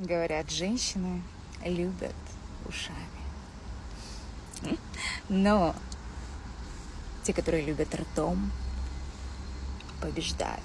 Говорят, женщины любят ушами. Но те, которые любят ртом, побеждают.